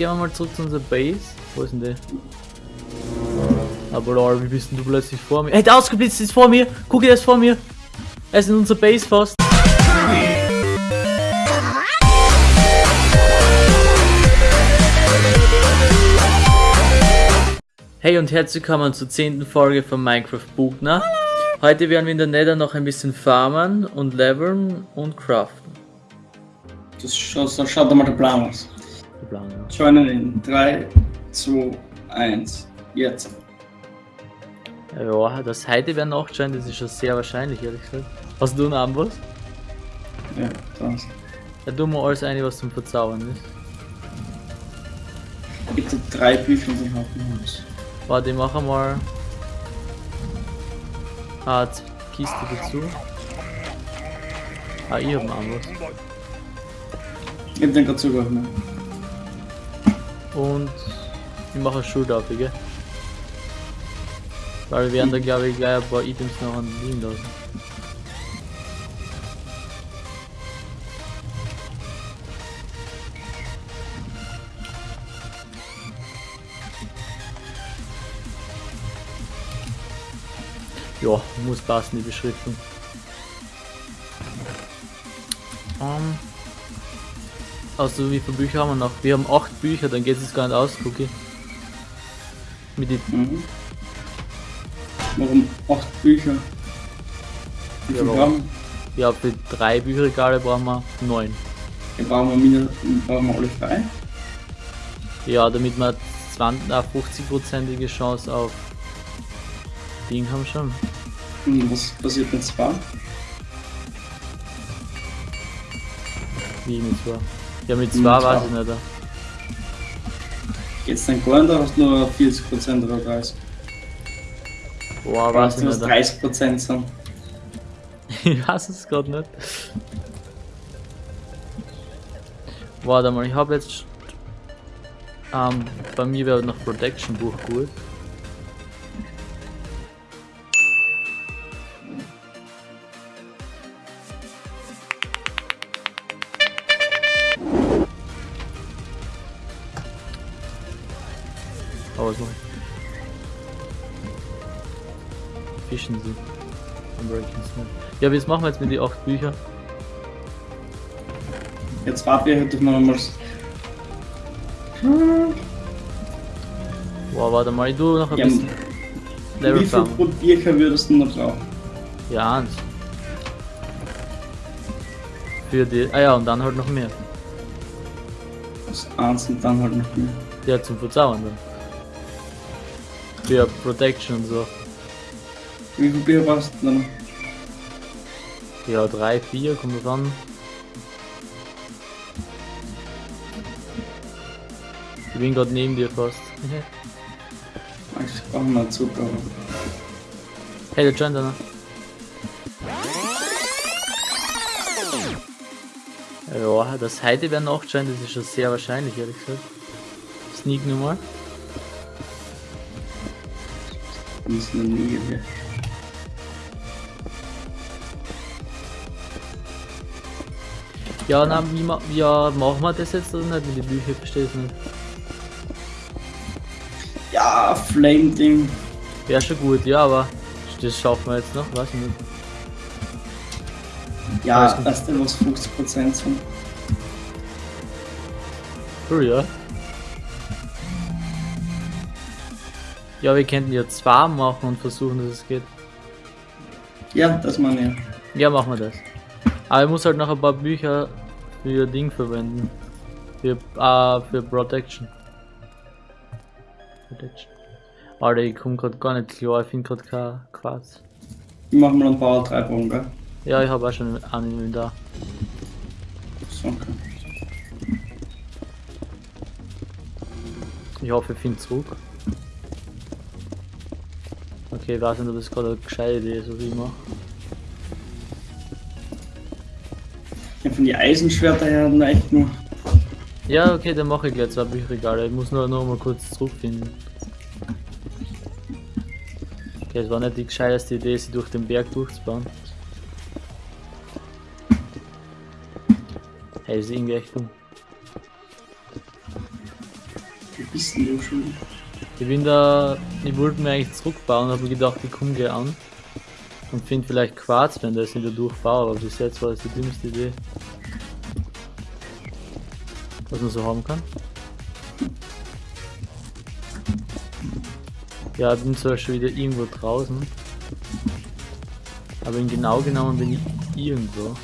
gehen wir mal zurück zu unserer Base. Wo ist denn die? Aber lol, wie bist denn du plötzlich vor mir? Hey, der ausgeblitzt ist vor mir! Guck dir das vor mir! Er ist in unserer Base fast. Hey und herzlich willkommen zur 10. Folge von Minecraft Bugner. Heute werden wir in der Nether noch ein bisschen farmen und leveln und craften. Das schaut, so schaut der Plan aus. Der Plan, ja. Joinen in 3, 2, 1, jetzt. Ja, dass heute wer nachschauen, das ist schon sehr wahrscheinlich, ehrlich gesagt. Hast du noch was? Ja, das. Ja, tu mal alles eine, was zum Verzaubern ist. Bitte drei Bücher und ich habe Holz. Warte, ich mache mal. Ah, die Kiste dazu. Ah, ich hab noch was. Ich hab den gerade zugeworfen. Und ich mache eine Schultafel, gell? Weil wir werden da glaube ich gleich ein paar Items noch liegen lassen. Ja, muss passen die Beschriftung. Ähm, also wie viele Bücher haben wir noch? Wir haben acht Bücher, dann geht es gar nicht aus, Cookie. Mit den Mhm. Warum acht Bücher? Wie Ja, brauchen Ja, für drei Bücherregale brauchen wir neun. wir? Brauchen wir, mindestens, brauchen wir alle drei? Ja, damit wir 20, äh, 50-prozentige Chance auf Ding haben schon. Und was passiert mit zwei? Wie mit zwei. Ja, mit zwei zwei. weiß ich nicht. Geht's dann gar nicht, hast du nur 40% oder 30%? Boah, weiß ich nicht. 30% sind? ich weiß es gerade nicht. Warte mal, ich habe jetzt. Ähm, bei mir wäre noch Protection Buch gut. Ja, was machen wir jetzt mit den 8 Büchern? Jetzt dürfen wir nochmal. Boah, warte mal, ich tu noch ein Ja, bisschen Level Wie viel pro Bücher würdest du noch brauchen? Ja, eins. Für die. Ah ja, und dann halt noch mehr. Das eins und dann halt noch mehr. Ja, zum Verzaubern dann. Für Protection und so. Wie viele Bücher brauchst du noch? Ja, 3, 4, kommt drauf an. Ich bin gerade neben dir fast. Eigentlich brauchen wir Zucker. hey, der joint einer. Ja, das heute wäre noch scheint, das ist schon sehr wahrscheinlich, ehrlich gesagt. Sneak nur mal. Das ist nie Ja, na, wie, ma ja, machen wir das jetzt oder nicht mit den Büchern? Verstehe ich nicht. Ja, Flame-Ding. Wäre schon gut, ja, aber das schaffen wir jetzt noch, weiß ich nicht. Ja, weißt du, was 50% sind? Cool, ja. Ja, wir könnten ja zwei machen und versuchen, dass es geht. Ja, das meine ich. Ja, machen wir das. Aber ich muss halt noch ein paar Bücher für Ding verwenden. Für, äh, für Protection. Protection. Alter, ich komm grad gar nicht klar, ich finde grad kein Quarz. Ich mach mal ein paar drei Bogen, gell? Ja, ich habe auch schon einen da. So, okay. Ich hoffe, ich finde zurück. Okay, ich weiß nicht, ob das gerade eine gescheite Idee ist, was ich mache. Von die Eisenschwerter her echt nur. Ja, okay, dann mache ich gleich zwei Bücherregale. Ich muss nur noch mal kurz zurückfinden. Okay, es war nicht die gescheiteste Idee, sie durch den Berg durchzubauen. Hey, ist irgendwie echt dumm. Wo bist denn du schon? Ich bin da, ich wollte mir eigentlich zurückbauen, habe gedacht, ich komme gleich an und finde vielleicht Quarz, wenn das wieder durchbaue, aber bis jetzt war das die dümmste Idee. Was man so haben kann. Ja, bin zwar schon wieder irgendwo draußen, aber in genau genommen bin ich irgendwo.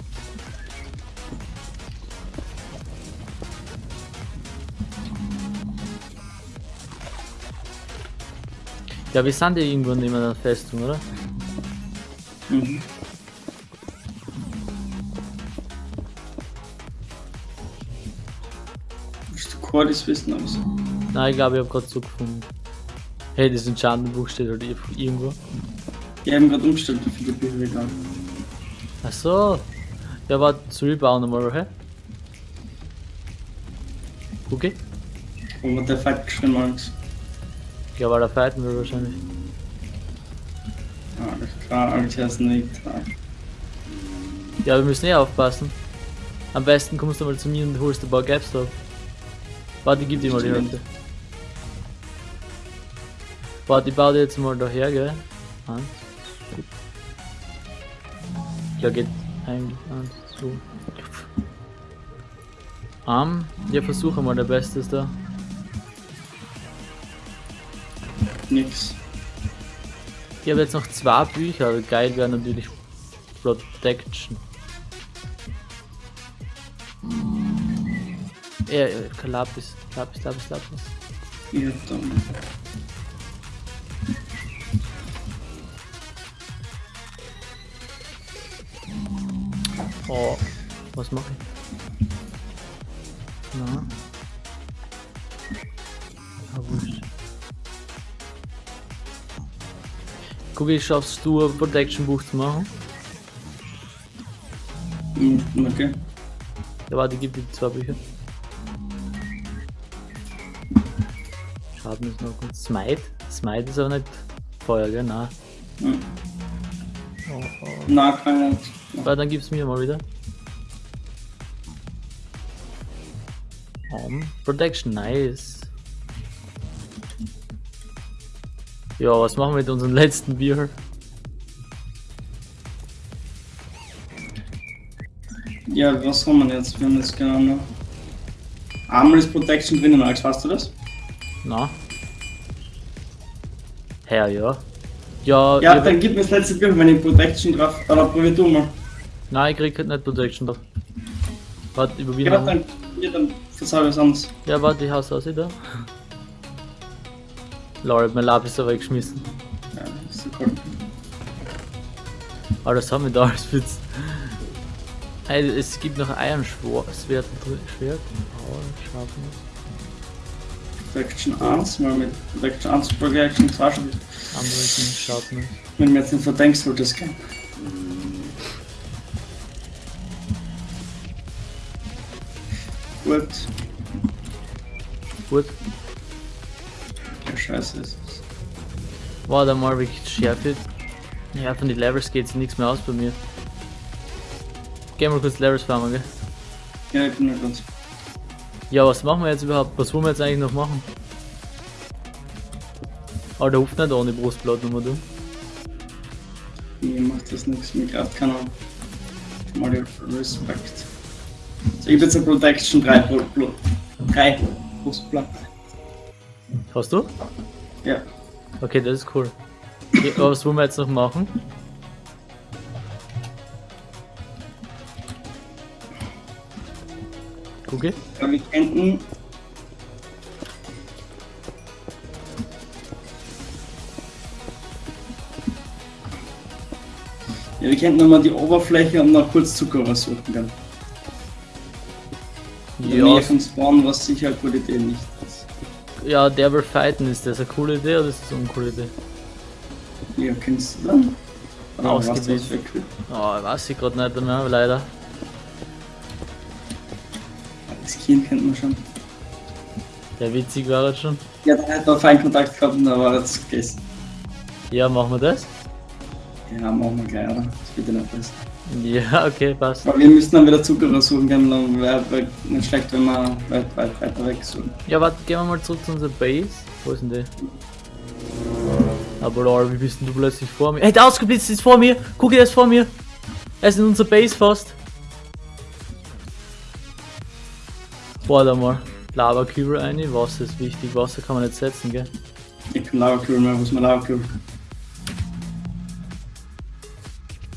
Ja, wir sind ja irgendwo neben der Festung, oder? Mhm. Cordis wissen so? Nein, ich glaube, ich habe gerade so gefunden. Hey, das Enchantenbuch steht halt irgendwo. Die haben gerade umgestellt, Bücher wir haben. Ach so. Ja, warte, soll ich bauen nochmal, hä? Okay. Wo wir der Fight geschrieben Alex. Ich glaube, da fighten wir wahrscheinlich. Alles klar, Alex ist nicht. Ja, wir müssen eh aufpassen. Am besten kommst du mal zu mir und holst ein paar Gaps ab. Warte, geb dir mal die. Hälfte. Warte, ich baue dir jetzt mal daher, gell? Eins. Ja, geht eigentlich eins, zwei. Um, ja, versuche mal der Bestes da. Nix. Ich habe jetzt noch zwei Bücher, aber geil wäre natürlich Protection. Ja, ja, kein Lapis, Lapis, Lapis, Lapis. Ja, dann. Oh, was mache ich? Na. Ah, wurscht. Guck, ich schaffst du ein Protection Buch zu machen? Hm, Okay. Ja, warte, gib dir zwei Bücher. Schaden ist noch gut. Smite? Smite ist aber nicht Feuer, gell? Nein. Hm. Oh, oh. Na, kann ich nicht. Warte, dann gib's mir mal wieder. Um, Protection, nice. Ja, was machen wir mit unserem letzten Bier? Ja, was haben wir jetzt? Wir haben jetzt genau noch. Ist Protection drinnen, Alex, weißt du das? Na? Herr, ja. Ja, Ja, ich dann gib mir das letzte Bild, wenn ich Protection drauf. Oder probier du mal. Nein, ich krieg halt nicht Protection drauf. Warte, ich probier Ja, dann, ja, dann verzeih was anderes. Ja, warte, ich haus aus da. Lol, mein Lapis ist weggeschmissen. Ja, das ist so cool. Aber das haben wir da als Witz. Hey, es gibt noch ein Schwert, Schwert, Schwert. Oh, Protection 1, mal mit Protection 1 Protection 2 schon. Andere sind Sharpness. Wenn du mir jetzt nicht verdenkst, sollte es gehen. Gut. Gut. Ja, scheiße ist es. Warte mal, wie Schärfe. Ja, von den Levels geht's nichts mehr aus bei mir. Gehen wir kurz Levels farmen, gell? Ja, ich bin nur ganz. Ja, was machen wir jetzt überhaupt? Was wollen wir jetzt eigentlich noch machen? Aber der hupft nicht ohne Brustblatt nochmal, du. Mir macht das nichts, mir greift keiner. Mal Respekt. So, ich hab jetzt eine Protection 3 Blut. Blut. 3 Brustblatt. Hast du? Ja. Okay, das ist cool. Okay, was wollen wir jetzt noch machen? Gucke. Aber wir könnten. Ja, wir könnten nochmal die Oberfläche und noch kurz Zucker raussuchen dann. Ja, Nähe von Spawn, was sicher eine gute Idee nicht ist. ja, der will fighten. Ist das eine coole Idee oder ist das eine uncoole Idee? Ja, kennst du dann? Ausgebildet. Oh, weiß ich gerade nicht mehr, leider. Das Kind kennt man schon. Der witzig war jetzt schon. Ja, da hat man feinen Kontakt gehabt und da war es gegessen. Ja, machen wir das? Ja, machen wir gleich, oder? Das wird ja nicht besser. Ja, okay, passt. Weil wir müssen dann wieder Zucker suchen gehen, dann wäre wär nicht schlecht, wenn wir weit, weit weiter weg suchen. Ja, warte, gehen wir mal zurück zu unserer Base. Wo ist denn die? Aber lol, wie bist denn du plötzlich vor mir? Hey, der ausgeblitzt ist vor mir! Guck, er ist vor mir! Er ist in unserer Base fast. Warte mal. Lava-Kübel rein, Wasser ist wichtig, Wasser kann man nicht setzen, gell? Ich kann Lauerkübel mehr, wo ist mein Lauerkübel?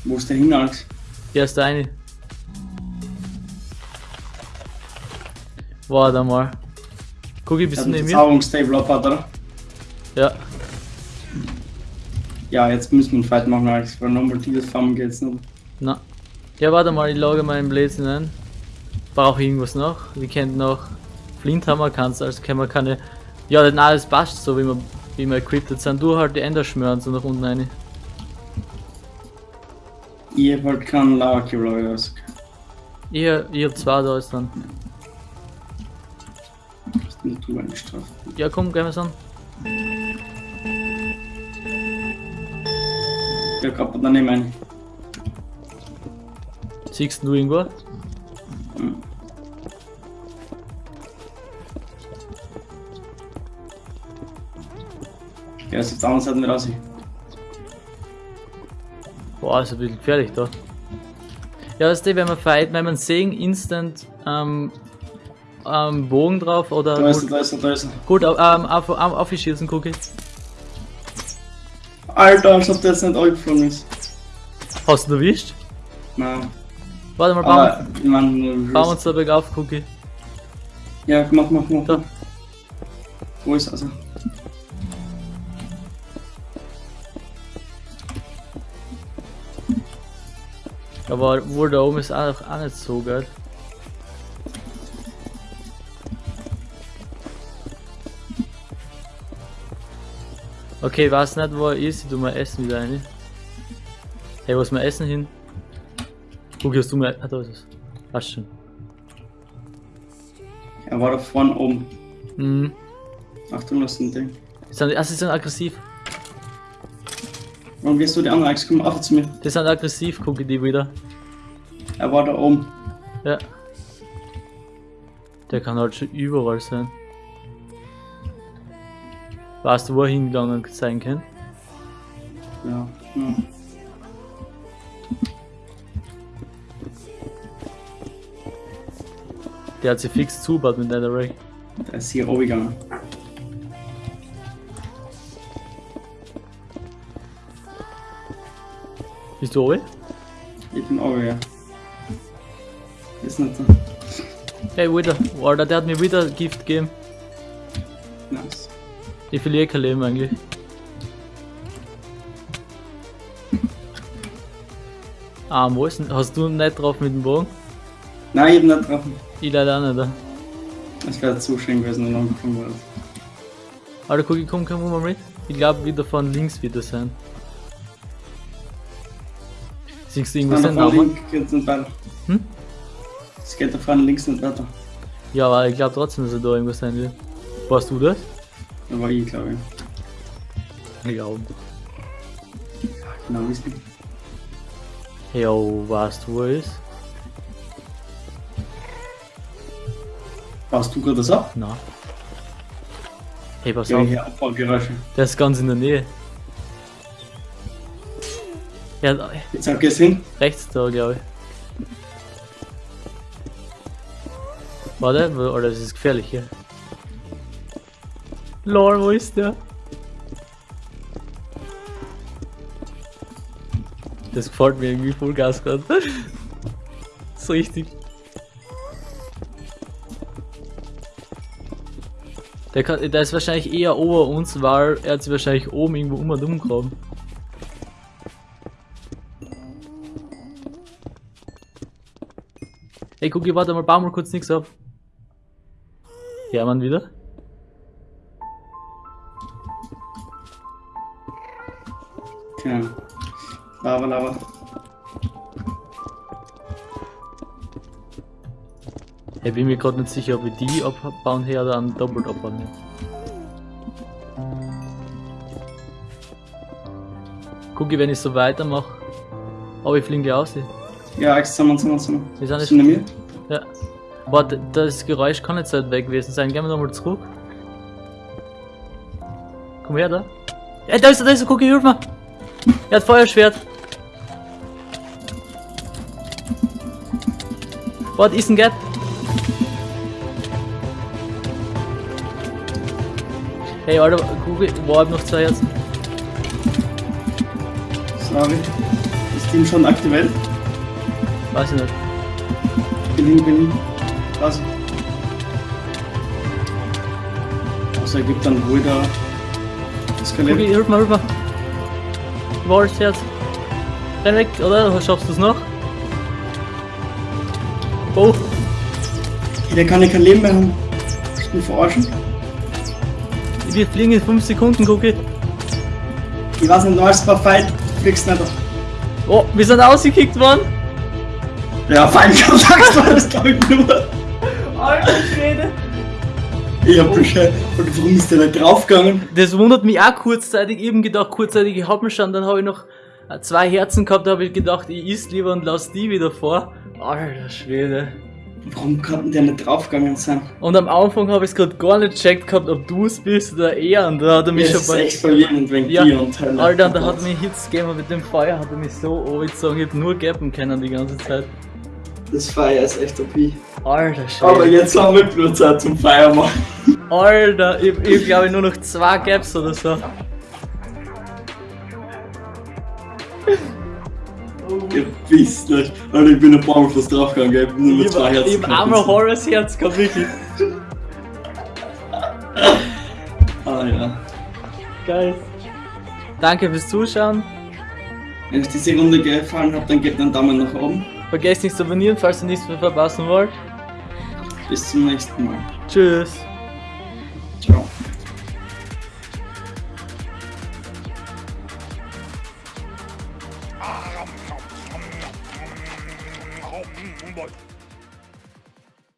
Wo ist der hin, Alex? Hier ist der eine. Warte mal. Guck, bist Er du neben mir? Verzauberungstable abgebaut, oder? Ja. Ja, jetzt müssen wir einen Fight machen, Alex, weil nochmal dieses Farmen geht's nicht. Na. Ja, warte mal, ich logge meinen Blödsinn ein. Brauche ich irgendwas noch? Wir kennen noch Flinthammer, kannst also können wir keine. Ja, denn alles passt so, wie wir, wie wir equipped sind. Du halt die Ender schmören so nach unten rein. Ich hab halt keinen ist okay. Ich, ich hab zwei da ist dann. Das ist nicht drüber gestraft. Ja, komm, gehen wir's an. Ja, kaputt daneben ein. Siehst du irgendwo? Ja, ist jetzt andere Seite nicht raus. Boah, ist ein bisschen gefährlich da. Ja, weißt du, wenn man fight, wenn man sehen, instant ähm, ähm, Bogen drauf oder Da ist er, da ist er, da ist er. gut ähm, auf, auf, aufschießen, guck ich. Alter, als ob der jetzt nicht angeflogen ist. Hast du ihn erwischt? Nein. Warte mal, bauen, ich meine, bauen uns da bergauf, ich. Ja, mach, mach, mach. Da. Wo ist er also? Aber wo da oben ist auch, auch nicht so geil. Okay, ich weiß nicht, wo er ist. Ich tu mal Essen wieder rein. Hey, wo ist mein Essen hin? Guck, hast du mir. Ah, da ist es. Passt schon. Er war da vorne oben. Mhm. Achtung, das ist ein Ding. Ah, sie sind aggressiv. Warum gehst du die andere Alex? Komm auf zu mir. Die sind aggressiv, gucke die wieder. Er war da oben. Ja. Der kann halt schon überall sein. Weißt du, wo er hingegangen sein kann? Ja. ja. Der hat sich fix zugebaut mit Netherrack. Der ist hier oben gegangen. Bist du oben? Ich bin oben, ja. Ist nicht so. Hey, wieder. Alter, der hat mir wieder Gift gegeben. Nice. Ich verliere kein Leben eigentlich. Ah, wo ist denn? Hast du nicht drauf mit dem Bogen? Nein, ich hab nicht getroffen. Ich leider auch nicht. da. Es wäre zu schön gewesen, wenn er angefangen wurde. Alter, guck, ich komm, komm mal mit. Ich glaube, wieder von links wird das sein. Siehst du irgendwas Von den da vorne Namen? link geht's nicht weiter. Hm? Es geht da vorne links nicht weiter. Ja, aber ich glaube trotzdem, dass er da irgendwas sein wird. Warst du das? Da war ich, glaube ich. Ich glaube. Genau, wie es liegt. Jo, weißt du, wo er ist? Baust du gerade das ab? Na. Hey, pass Ja, auf. hier Abbaugeräusche. Der ist ganz in der Nähe. Ja, da- Jetzt hab ich es hin. rechts da, glaube ich. Warte, wo- oder das ist gefährlich hier. Lol, wo ist der? Das gefällt mir irgendwie voll Gas gerade. so richtig. Der, kann, der ist wahrscheinlich eher ober uns, weil er hat sich wahrscheinlich oben irgendwo um und um gegraben. Ey, guck, ich warte mal, bau mal kurz nix ab. Ja, man wieder. Ja. Lava, Lava. Ich bin mir gerade nicht sicher, ob ich die abbauen her oder einen doppelt abbauen her. Guck, ich, wenn ich so weitermache. Aber ich fliege aus. Ja, Axt, zusammen, zusammen, zusammen. Wir sind Sind nicht. mir? Ja. D- das Geräusch kann nicht so weit weg gewesen sein. Gehen wir nochmal zurück. Komm her da. Ja, da ist er, da ist er, guck, hilf mir. Er hat Feuerschwert. Warte, ist ein Gap. Hey, Alter, guck, wo hab ich noch zwei Herzen? Sorry. Ist Team schon aktuell? Weiß ich nicht. Bin hin, bin hin. Was? Also er gibt dann wohl da Skelett. mir, hilf. Wo ist das Herz? Renn weg, oder? Schaffst du es noch? Oh, Der kann ja kein Leben mehr haben. Ich bin verarschen. wir fliegen in 5 Sekunden, Cookie. Ich weiß nicht, war Fight. Fliegst nicht. Oh, wir sind ausgekickt worden. Ja, Feindkontakt war das glaube ich nur. Alter Schwede. Ich hab Bescheid. Und warum ist der nicht draufgegangen? Das wundert mich auch kurzzeitig. Eben gedacht, kurzzeitig, ich hab mich schon, dann habe ich noch äh, zwei Herzen gehabt, da habe ich gedacht, ich isst lieber und lass die wieder vor. Alter Schwede. Warum kann der nicht draufgegangen sein? Und am Anfang habe ich es gerade gar nicht checkt gehabt, ob du es bist oder er. Und da hat er mich Das schon bei. echt verwirrend wegen Ja, dir und Hölle. Alter, da hat er mir Hits gegeben und mit dem Feuer hat er mich so angezogen, ich hab nur gappen können die ganze Zeit. Das Feier ist echt OP. Alter Aber Schwede. jetzt haben wir bloß Zeit zum Feier machen. Alter, ich, ich glaube nur noch zwei Gaps oder so. Wisst nicht. Alter, ich bin ein paar Mal fast draufgegangen, gell? Ich hab nur noch zwei Herzen. ich hab gehabt. einmal Horrors Herz gehabt, wirklich. Ah ja. Geil. Danke fürs Zuschauen. Wenn euch diese Runde gefallen hat, dann gebt einen Daumen nach oben. Vergesst nicht zu abonnieren, falls ihr nichts mehr verpassen wollt. Bis zum nächsten Mal. Tschüss.